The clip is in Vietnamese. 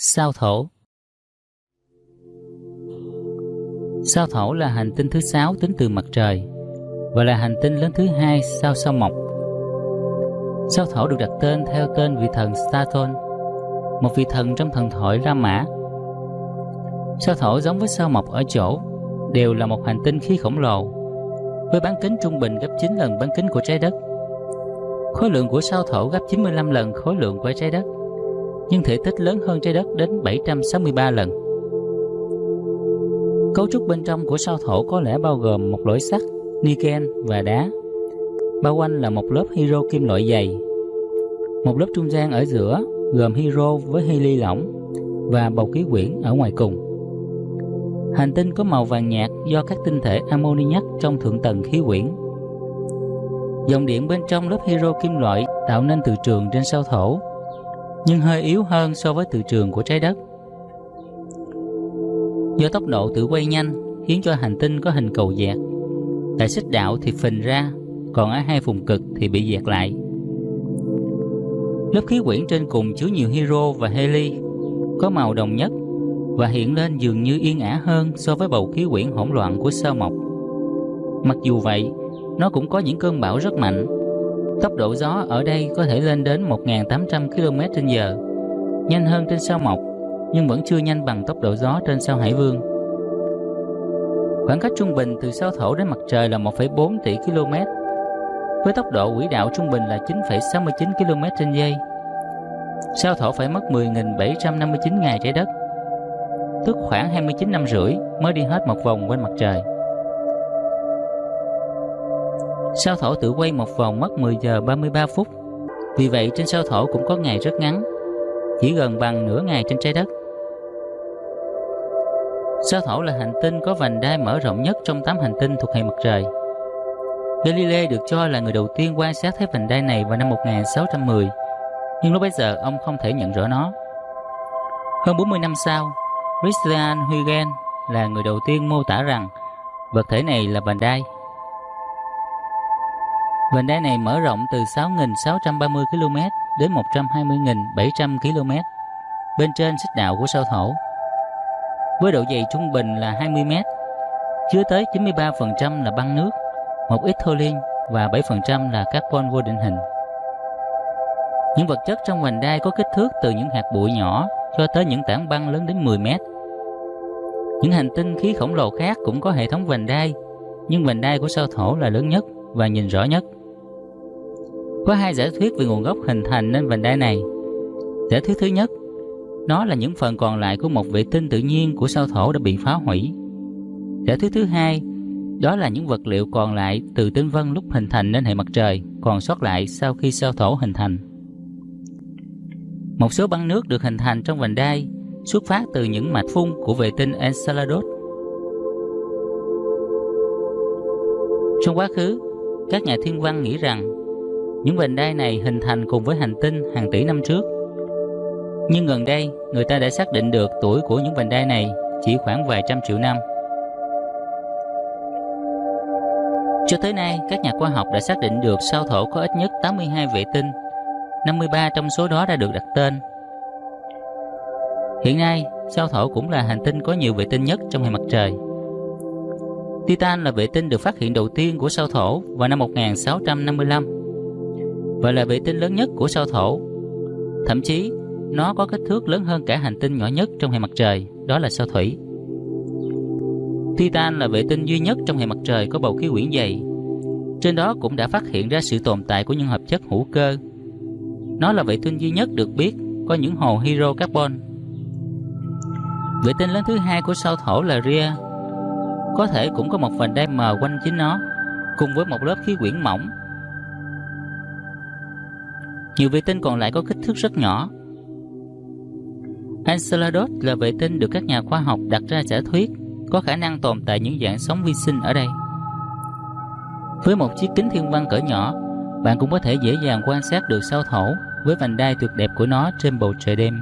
Sao Thổ Sao Thổ là hành tinh thứ sáu tính từ mặt trời và là hành tinh lớn thứ hai sau sao Mộc. Sao Thổ được đặt tên theo tên vị thần Saturn, một vị thần trong thần thoại La Mã. Sao Thổ giống với sao Mộc ở chỗ đều là một hành tinh khí khổng lồ với bán kính trung bình gấp 9 lần bán kính của trái đất. Khối lượng của sao Thổ gấp 95 lần khối lượng của trái đất, nhưng thể tích lớn hơn trái đất đến 763 lần. Cấu trúc bên trong của sao Thổ có lẽ bao gồm một lõi sắt, niken và đá. Bao quanh là một lớp hydro kim loại dày. Một lớp trung gian ở giữa gồm hydro với heli lỏng và bầu khí quyển ở ngoài cùng. Hành tinh có màu vàng nhạt do các tinh thể ammoniac trong thượng tầng khí quyển. Dòng điện bên trong lớp hydro kim loại tạo nên từ trường trên sao Thổ, nhưng hơi yếu hơn so với từ trường của trái đất. Do tốc độ tự quay nhanh khiến cho hành tinh có hình cầu dẹt. Tại xích đạo thì phình ra, còn ở hai vùng cực thì bị dẹt lại. Lớp khí quyển trên cùng chứa nhiều hydro và heli, có màu đồng nhất và hiện lên dường như yên ả hơn so với bầu khí quyển hỗn loạn của sao mộc. Mặc dù vậy, nó cũng có những cơn bão rất mạnh. Tốc độ gió ở đây có thể lên đến 1.800 km/h, nhanh hơn trên sao mộc, nhưng vẫn chưa nhanh bằng tốc độ gió trên sao Hải Vương. Khoảng cách trung bình từ sao Thổ đến mặt trời là 1,4 tỷ km, với tốc độ quỹ đạo trung bình là 9,69 km trên giây. Sao Thổ phải mất 10.759 ngày trái đất, tức khoảng 29 năm rưỡi mới đi hết một vòng quanh mặt trời. Sao Thổ tự quay một vòng mất 10 giờ 33 phút, vì vậy trên sao Thổ cũng có ngày rất ngắn, chỉ gần bằng nửa ngày trên trái đất. Sao Thổ là hành tinh có vành đai mở rộng nhất trong 8 hành tinh thuộc hệ mặt trời. Galilei được cho là người đầu tiên quan sát thấy vành đai này vào năm 1610, nhưng lúc bấy giờ ông không thể nhận rõ nó. Hơn 40 năm sau, Christian Huygens là người đầu tiên mô tả rằng vật thể này là vành đai. Vành đai này mở rộng từ 6.630 km đến 120.700 km bên trên xích đạo của sao Thổ với độ dày trung bình là 20 m, chứa tới 93% là băng nước, một ít thô và 7% là carbon vô định hình. Những vật chất trong vành đai có kích thước từ những hạt bụi nhỏ cho tới những tảng băng lớn đến 10 mét. Những hành tinh khí khổng lồ khác cũng có hệ thống vành đai, nhưng vành đai của sao Thổ là lớn nhất và nhìn rõ nhất. Có hai giả thuyết về nguồn gốc hình thành nên vành đai này. Giả thuyết thứ nhất nó là những phần còn lại của một vệ tinh tự nhiên của sao thổ đã bị phá hủy. Giả thuyết thứ hai, đó là những vật liệu còn lại từ tinh vân lúc hình thành nên hệ mặt trời còn sót lại sau khi sao thổ hình thành. Một số băng nước được hình thành trong vành đai xuất phát từ những mạch phun của vệ tinh Enceladus. Trong quá khứ, các nhà thiên văn nghĩ rằng những vành đai này hình thành cùng với hành tinh hàng tỷ năm trước nhưng gần đây, người ta đã xác định được tuổi của những vành đai này chỉ khoảng vài trăm triệu năm. Cho tới nay, các nhà khoa học đã xác định được sao thổ có ít nhất 82 vệ tinh, 53 trong số đó đã được đặt tên. Hiện nay, sao thổ cũng là hành tinh có nhiều vệ tinh nhất trong hệ mặt trời. Titan là vệ tinh được phát hiện đầu tiên của sao thổ vào năm 1655 và là vệ tinh lớn nhất của sao thổ. Thậm chí, nó có kích thước lớn hơn cả hành tinh nhỏ nhất trong hệ mặt trời, đó là sao Thủy. Titan là vệ tinh duy nhất trong hệ mặt trời có bầu khí quyển dày. Trên đó cũng đã phát hiện ra sự tồn tại của những hợp chất hữu cơ. Nó là vệ tinh duy nhất được biết có những hồ hydrocarbon. Vệ tinh lớn thứ hai của sao Thổ là Rhea. Có thể cũng có một vành đai mờ quanh chính nó, cùng với một lớp khí quyển mỏng. Nhiều vệ tinh còn lại có kích thước rất nhỏ, Enceladus là vệ tinh được các nhà khoa học đặt ra giả thuyết có khả năng tồn tại những dạng sống vi sinh ở đây. Với một chiếc kính thiên văn cỡ nhỏ, bạn cũng có thể dễ dàng quan sát được sao thổ với vành đai tuyệt đẹp của nó trên bầu trời đêm.